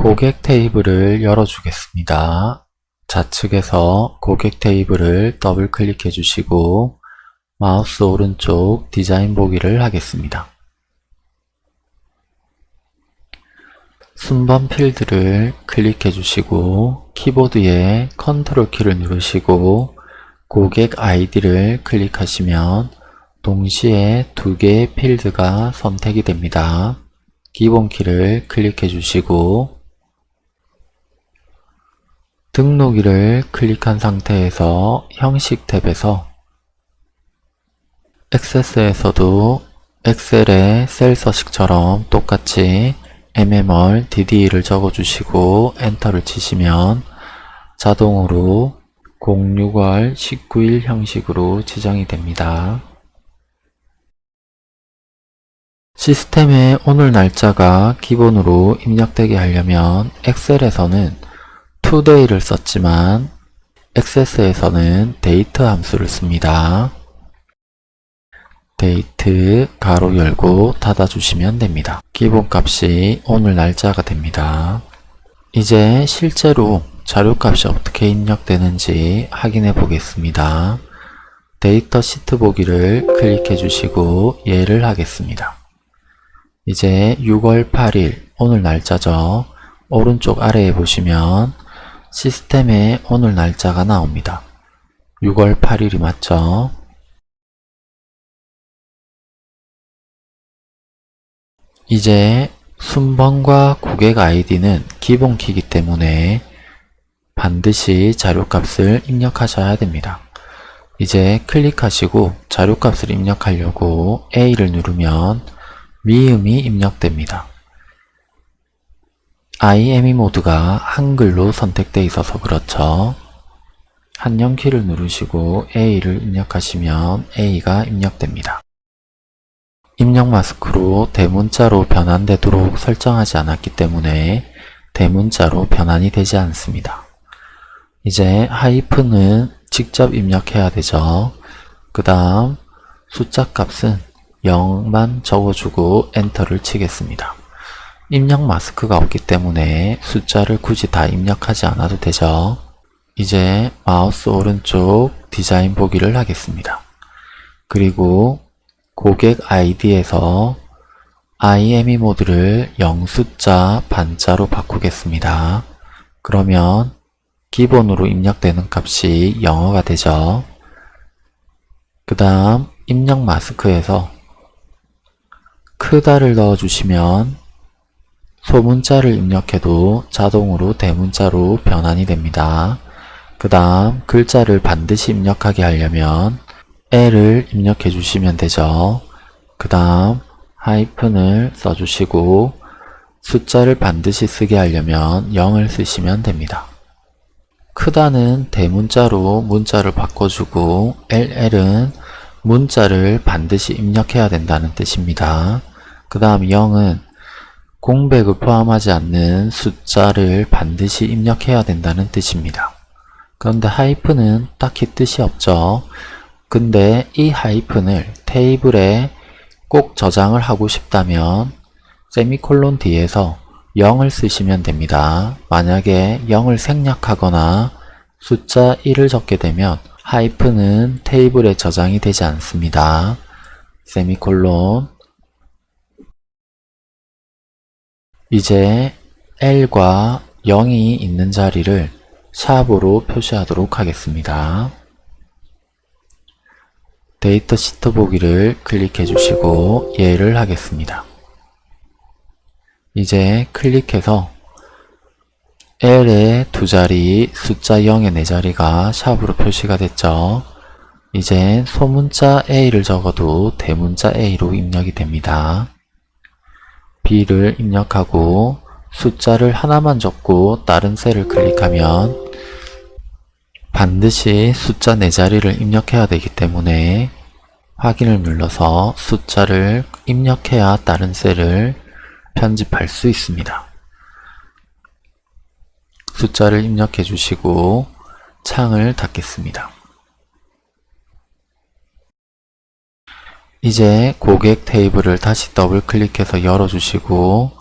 고객 테이블을 열어주겠습니다. 좌측에서 고객 테이블을 더블 클릭해 주시고 마우스 오른쪽 디자인 보기를 하겠습니다. 순번 필드를 클릭해 주시고 키보드에 컨트롤 키를 누르시고 고객 아이디를 클릭하시면 동시에 두 개의 필드가 선택이 됩니다. 기본 키를 클릭해 주시고 등록일을 클릭한 상태에서 형식 탭에서 액세스에서도 엑셀의 셀 서식처럼 똑같이 mmr dd를 적어주시고 엔터를 치시면 자동으로 06월 19일 형식으로 지정이 됩니다. 시스템에 오늘 날짜가 기본으로 입력되게 하려면 엑셀에서는 today를 썼지만 액세스에서는 date 함수를 씁니다. 데이트 가로 열고 닫아주시면 됩니다. 기본값이 오늘 날짜가 됩니다. 이제 실제로 자료값이 어떻게 입력되는지 확인해 보겠습니다. 데이터 시트 보기를 클릭해 주시고 예를 하겠습니다. 이제 6월 8일 오늘 날짜죠. 오른쪽 아래에 보시면 시스템에 오늘 날짜가 나옵니다. 6월 8일이 맞죠? 이제 순번과 고객 아이디는 기본키이기 때문에 반드시 자료값을 입력하셔야 됩니다. 이제 클릭하시고 자료값을 입력하려고 A를 누르면 미음이 입력됩니다. IME 모드가 한글로 선택되어 있어서 그렇죠. 한영 키를 누르시고 A를 입력하시면 A가 입력됩니다. 입력 마스크로 대문자로 변환되도록 설정하지 않았기 때문에 대문자로 변환이 되지 않습니다. 이제 하이픈은 직접 입력해야 되죠. 그 다음 숫자 값은 0만 적어주고 엔터를 치겠습니다. 입력 마스크가 없기 때문에 숫자를 굳이 다 입력하지 않아도 되죠. 이제 마우스 오른쪽 디자인 보기를 하겠습니다. 그리고 고객 아이디에서 IME 모드를 0숫자 반자로 바꾸겠습니다. 그러면 기본으로 입력되는 값이 영어가 되죠. 그 다음 입력 마스크에서 크다를 넣어주시면 소문자를 입력해도 자동으로 대문자로 변환이 됩니다. 그 다음 글자를 반드시 입력하게 하려면 L을 입력해 주시면 되죠. 그 다음 하이픈을 써주시고 숫자를 반드시 쓰게 하려면 0을 쓰시면 됩니다. 크다는 대문자로 문자를 바꿔주고 LL은 문자를 반드시 입력해야 된다는 뜻입니다. 그 다음 0은 공백을 포함하지 않는 숫자를 반드시 입력해야 된다는 뜻입니다. 그런데 하이픈은 딱히 뜻이 없죠. 근데 이 하이픈을 테이블에 꼭 저장을 하고 싶다면 세미콜론 뒤에서 0을 쓰시면 됩니다. 만약에 0을 생략하거나 숫자 1을 적게 되면 하이픈은 테이블에 저장이 되지 않습니다. 세미콜론 이제 L과 0이 있는 자리를 샵으로 표시하도록 하겠습니다. 데이터 시트 보기를 클릭해 주시고 예를 하겠습니다. 이제 클릭해서 L의 두 자리, 숫자 0의 네 자리가 샵으로 표시가 됐죠. 이제 소문자 A를 적어도 대문자 A로 입력이 됩니다. B를 입력하고 숫자를 하나만 적고 다른 셀을 클릭하면 반드시 숫자 4자리를 입력해야 되기 때문에 확인을 눌러서 숫자를 입력해야 다른 셀을 편집할 수 있습니다. 숫자를 입력해 주시고 창을 닫겠습니다. 이제 고객 테이블을 다시 더블 클릭해서 열어주시고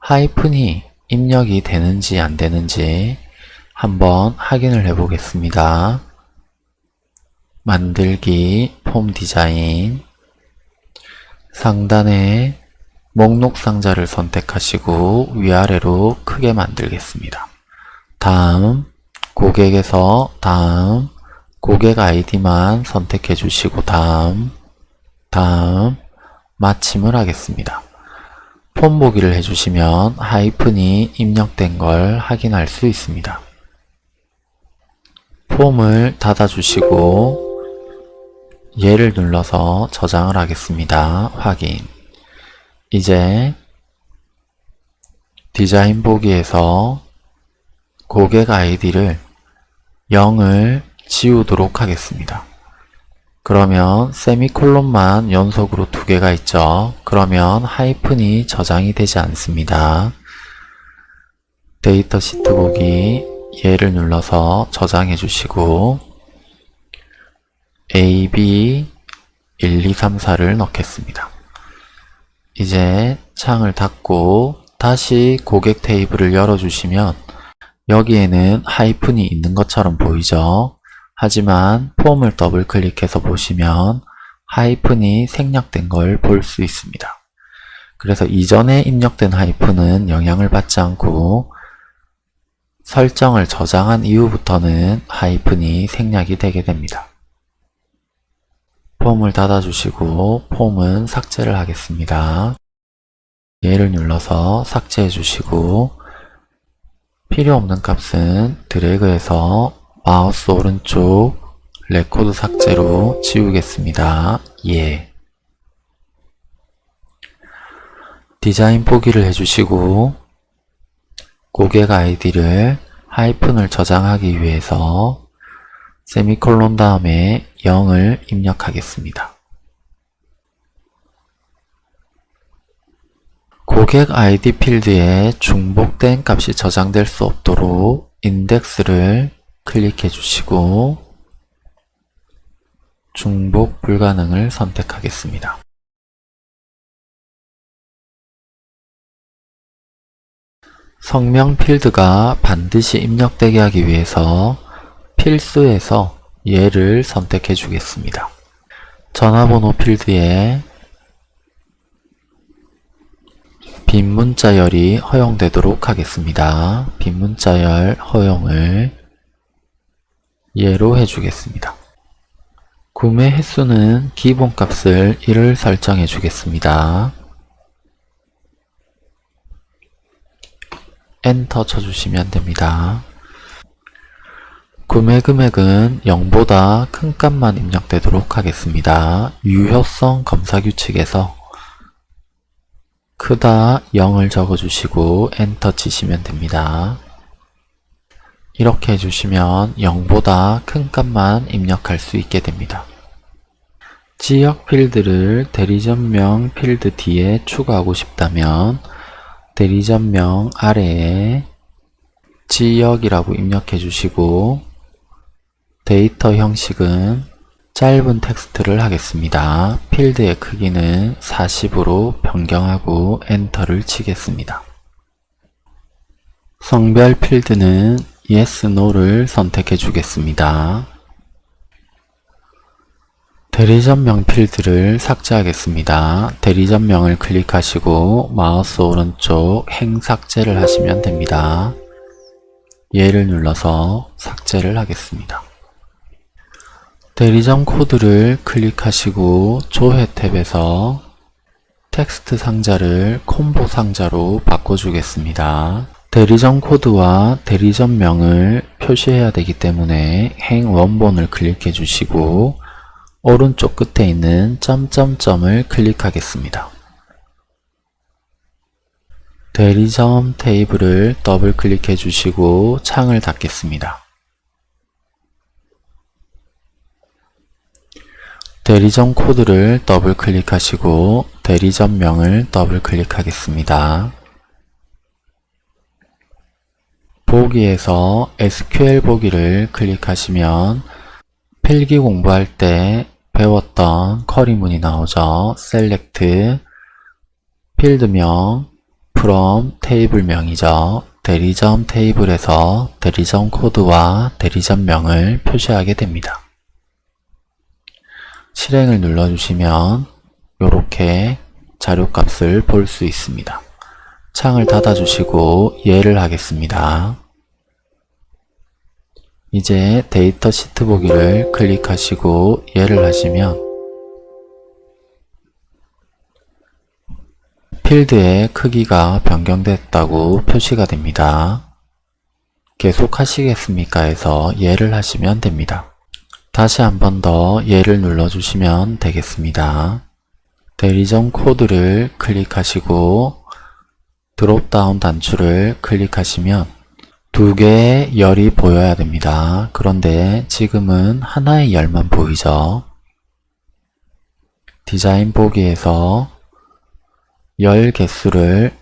하이픈이 입력이 되는지 안 되는지 한번 확인을 해 보겠습니다. 만들기 폼 디자인 상단에 목록 상자를 선택하시고 위아래로 크게 만들겠습니다. 다음 고객에서 다음 고객 아이디만 선택해 주시고 다음 다음 마침을 하겠습니다. 폼 보기를 해주시면 하이픈이 입력된 걸 확인할 수 있습니다. 폼을 닫아주시고 얘를 눌러서 저장을 하겠습니다. 확인 이제 디자인 보기에서 고객 아이디를 0을 지우도록 하겠습니다. 그러면 세미콜론만 연속으로 두 개가 있죠. 그러면 하이픈이 저장이 되지 않습니다. 데이터 시트 보기 예를 눌러서 저장해 주시고 A, B 1, 2, 3, 4를 넣겠습니다. 이제 창을 닫고 다시 고객 테이블을 열어주시면 여기에는 하이픈이 있는 것처럼 보이죠? 하지만 폼을 더블 클릭해서 보시면 하이픈이 생략된 걸 볼 수 있습니다. 그래서 이전에 입력된 하이픈은 영향을 받지 않고 설정을 저장한 이후부터는 하이픈이 생략이 되게 됩니다. 폼을 닫아주시고 폼은 삭제를 하겠습니다. 예를 눌러서 삭제해 주시고 필요 없는 값은 드래그해서 마우스 오른쪽 레코드 삭제로 지우겠습니다. 예. 디자인 보기를 해주시고 고객 아이디를 하이픈을 저장하기 위해서 세미콜론 다음에 0을 입력하겠습니다. 고객 아이디 필드에 중복된 값이 저장될 수 없도록 인덱스를 클릭해 주시고 중복 불가능을 선택하겠습니다. 성명 필드가 반드시 입력되게 하기 위해서 필수에서 얘를 선택해 주겠습니다. 전화번호 필드에 빈 문자열이 허용되도록 하겠습니다. 빈 문자열 허용을 예로 해주겠습니다. 구매 횟수는 기본값을 1을 설정해 주겠습니다. 엔터 쳐주시면 됩니다. 구매 금액은 0보다 큰 값만 입력되도록 하겠습니다. 유효성 검사 규칙에서 크다 0을 적어주시고 엔터 치시면 됩니다. 이렇게 해주시면 0보다 큰 값만 입력할 수 있게 됩니다. 지역 필드를 대리점명 필드 뒤에 추가하고 싶다면 대리점명 아래에 지역이라고 입력해 주시고 데이터 형식은 짧은 텍스트를 하겠습니다. 필드의 크기는 40으로 변경하고 엔터를 치겠습니다. 성별 필드는 Yes, No를 선택해 주겠습니다. 대리점명 필드를 삭제하겠습니다. 대리점명을 클릭하시고 마우스 오른쪽 행 삭제를 하시면 됩니다. 얘를 눌러서 삭제를 하겠습니다. 대리점 코드를 클릭하시고 조회 탭에서 텍스트 상자를 콤보 상자로 바꿔주겠습니다. 대리점 코드와 대리점명을 표시해야 되기 때문에 행 원본을 클릭해 주시고 오른쪽 끝에 있는 점점점을 클릭하겠습니다. 대리점 테이블을 더블 클릭해 주시고 창을 닫겠습니다. 대리점 코드를 더블 클릭하시고 대리점명을 더블 클릭하겠습니다. 보기에서 SQL 보기를 클릭하시면 필기 공부할 때 배웠던 쿼리문이 나오죠. SELECT, 필드명, from 테이블명이죠. 대리점 테이블에서 대리점 코드와 대리점명을 표시하게 됩니다. 실행을 눌러주시면 이렇게 자료값을 볼 수 있습니다. 창을 닫아주시고 이해를 하겠습니다. 이제 데이터 시트 보기를 클릭하시고 이해를 하시면 필드의 크기가 변경됐다고 표시가 됩니다. 계속 하시겠습니까 해서 예를 하시면 됩니다. 다시 한 번 더 예를 눌러주시면 되겠습니다. 대리점 코드를 클릭하시고 드롭다운 단추를 클릭하시면 두 개의 열이 보여야 됩니다. 그런데 지금은 하나의 열만 보이죠. 디자인 보기에서 열 개수를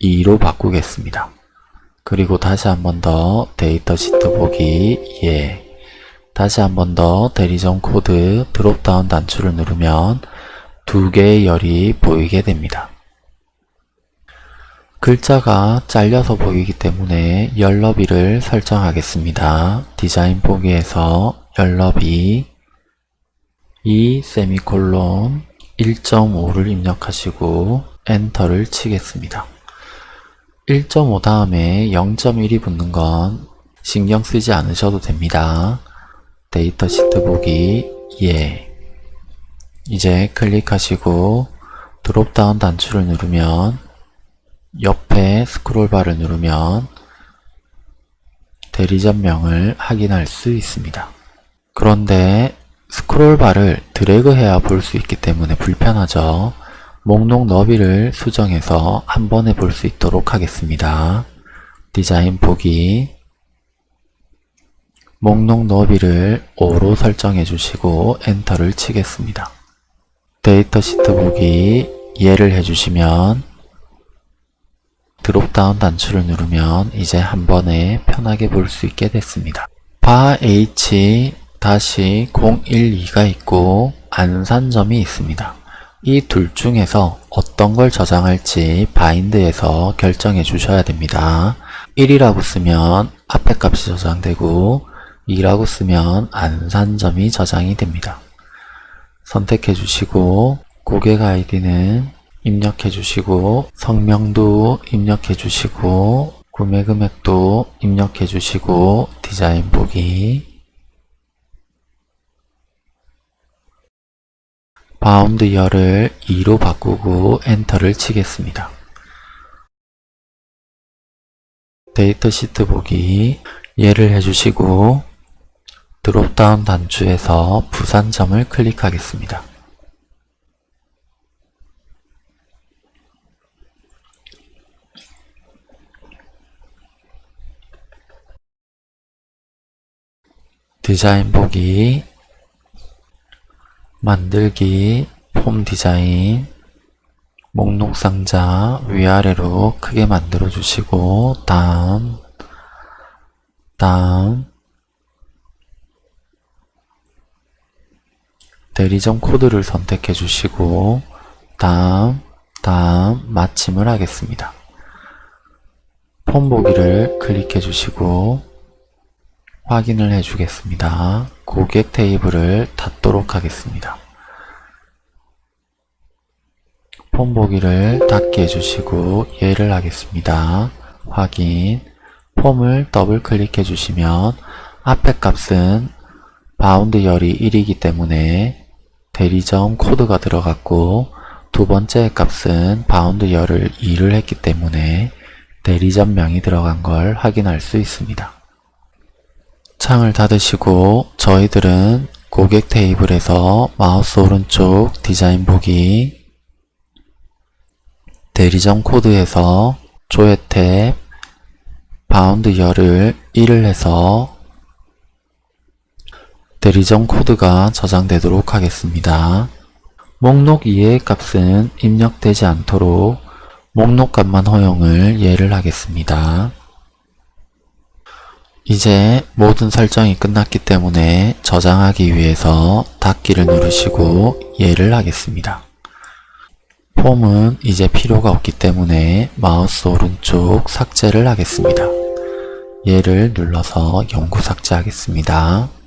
2로 바꾸겠습니다. 그리고 다시 한 번 더 데이터 시트 보기 예 다시 한 번 더 대리점 코드 dropdown 단추를 누르면 두 개의 열이 보이게 됩니다. 글자가 잘려서 보이기 때문에 열 너비를 설정하겠습니다. 디자인 보기에서 열 너비 2 세미콜론 1.5를 입력하시고 엔터를 치겠습니다. 1.5 다음에 0.1이 붙는 건 신경 쓰지 않으셔도 됩니다. 데이터 시트 보기 예 이제 클릭하시고 dropdown 단추를 누르면 옆에 스크롤바를 누르면 대리점명을 확인할 수 있습니다. 그런데 스크롤바를 드래그해야 볼 수 있기 때문에 불편하죠. 목록 너비를 수정해서 한 번에 볼 수 있도록 하겠습니다. 디자인 보기 목록 너비를 5로 설정해 주시고 엔터를 치겠습니다. 데이터 시트 보기 예를 해주시면 dropdown 단추를 누르면 이제 한 번에 편하게 볼 수 있게 됐습니다. 바 H-012가 있고 안산점이 있습니다. 이 둘 중에서 어떤 걸 저장할지 바인드에서 결정해 주셔야 됩니다. 1이라고 쓰면 앞에 값이 저장되고 2라고 쓰면 안산점이 저장이 됩니다. 선택해 주시고 고객 아이디는 입력해 주시고 성명도 입력해 주시고 구매 금액도 입력해 주시고 디자인 보기 bound 열을 2로 바꾸고 엔터를 치겠습니다. 데이터 시트 보기 예를 해주시고 dropdown 단추에서 부산점을 클릭하겠습니다. 디자인 보기 만들기 폼 디자인 목록 상자 위아래로 크게 만들어 주시고 다음 다음 대리점 코드를 선택해 주시고 다음 다음 마침을 하겠습니다. 폼 보기를 클릭해 주시고 확인을 해 주겠습니다. 고객 테이블을 닫도록 하겠습니다. 폼 보기를 닫기 해주시고 예를 하겠습니다. 확인 폼을 더블 클릭해 주시면 앞에 값은 bound 열이 1이기 때문에 대리점 코드가 들어갔고 두 번째 값은 bound 열을 2를 했기 때문에 대리점명이 들어간 걸 확인할 수 있습니다. 창을 닫으시고 저희들은 고객 테이블에서 마우스 오른쪽 디자인 보기 대리점 코드에서 조회 탭 bound 열을 1을 해서 대리점 코드가 저장되도록 하겠습니다. 목록 2의 값은 입력되지 않도록 목록 값만 허용을 예를 하겠습니다. 이제 모든 설정이 끝났기 때문에 저장하기 위해서 닫기를 누르시고 예를 하겠습니다. 폼은 이제 필요가 없기 때문에 마우스 오른쪽 삭제를 하겠습니다. 얘를 눌러서 영구 삭제하겠습니다.